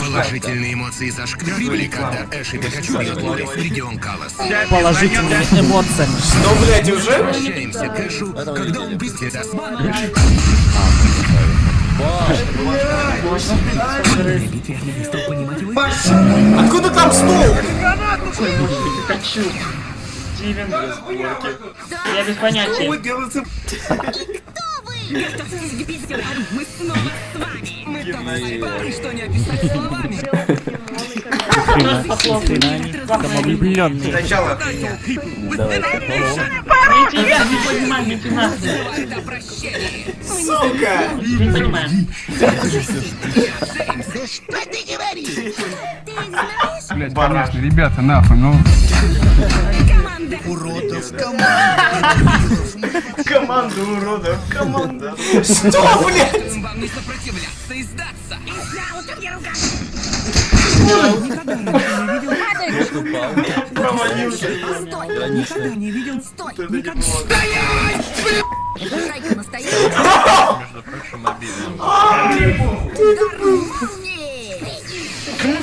Положительные эмоции зашкаливали, когда Эш и Пикачу вернулись в регион Калас. Положительными эмоциями. Ну, блядь, уже? Возвращаемся к Эшу, когда он быстро даст... Откуда там стол? Пикачу. Стивен. Я без понятия. Мы снова с вами. Мы так устали, что не описать словами. Самовлюбленный. Сначала. Не тебя, не понимаю, не тебя. Ребята, нахуй, ну... Команда уродов, команда. Что, блядь? Вам не сопротивляться и сдаться. Провалился. Никогда не видел. Стой, никогда. Шайка настоящая. Между прочим, обидно. Уже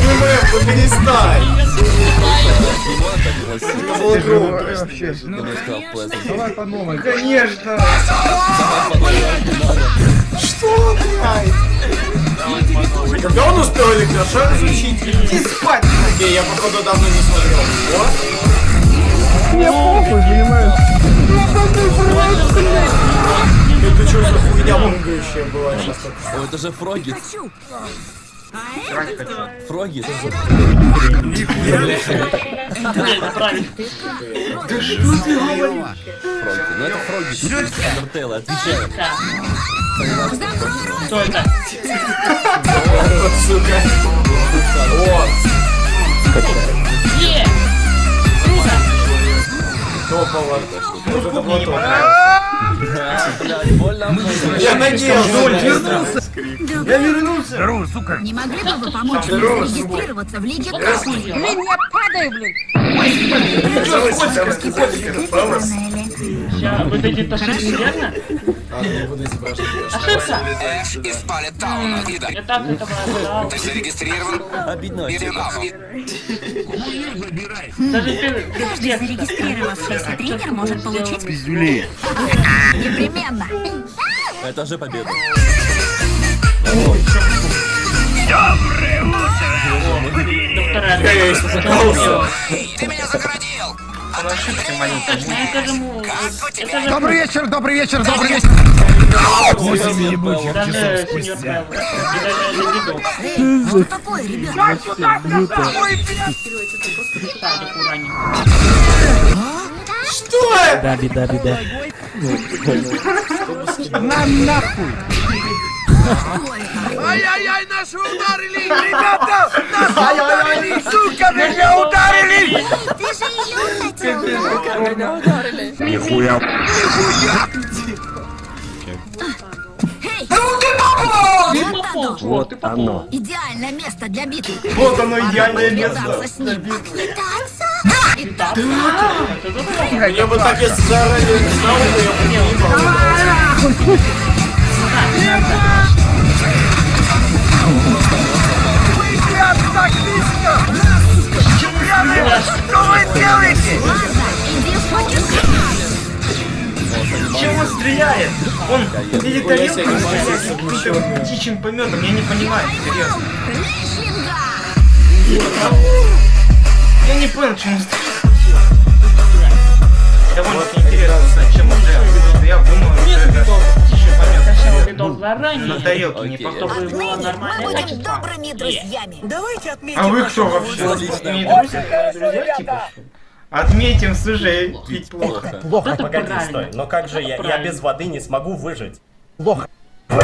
ММ, ну перестань. Давай по новой. Конечно. Что, блядь? Когда он успел электрошок изучить? Иди спать! Не, я походу давно не смотрел. Вот. Мне похуй, понимаешь? Это что за хуйня мунгающая была сейчас? О, это же Фроги. Хочу. Фроги. Это правильно. Фроги. Ну это Фроги. Андертейла, отвечаю. Закрой рот. Кто это? Сука. Вот. Е! Круто! Топово. Может, это было топово. Я надеялся. Я вернулся. Здорово, сука. Не могли бы вы помочь мне зарегистрироваться в Лиге Касмы? Блин, я падаю, блин. Сейчас, вот эти ошибки верно? Ошибка! Эш из Палетауна. Итак, Я так этого ожидал. ты зарегистрирован? Обидно. Даже ты... Каждый зарегистрировавшийся тренер может получить... Пиздюли. Непременно. Это же победа. Я испугался. Ты меня загородил! Добрый вечер, добрый вечер, добрый вечер. Восемь ебучих часов спустя. Что такое, ребят? Что? Да, беда, беда. Нам нахуй. Ай-яй-яй, нас ударили! Ребята! Нас ударили! Сука, меня ударили! Ты же ее хотел. Нихуя. Вот Вот оно. Идеальное место для битвы. Вот оно идеальное место. Поквитаться с ним. Поквитаться? Я бы так если заранее не знал, я бы не Он или тарелкой стреляет, каким-то птичьим пометом, я не понимаю, серьезно. Я не понял, чем он стреляет. Довольно-таки интересно, знать, чем он стреляет. Я думаю, что это птичий помет. Сначала видал заранее. На тарелке не Окей. похож. Чтобы было Мы нормальное будем качество. добрыми друзьями. А вы кто вообще? Не друзья, друзья типа? Отметим, слушай, пить плохо. Плохо. Плохо, Это погоди, правильно. стой. Но как же я? Я без воды не смогу выжить. Плохо. Блин!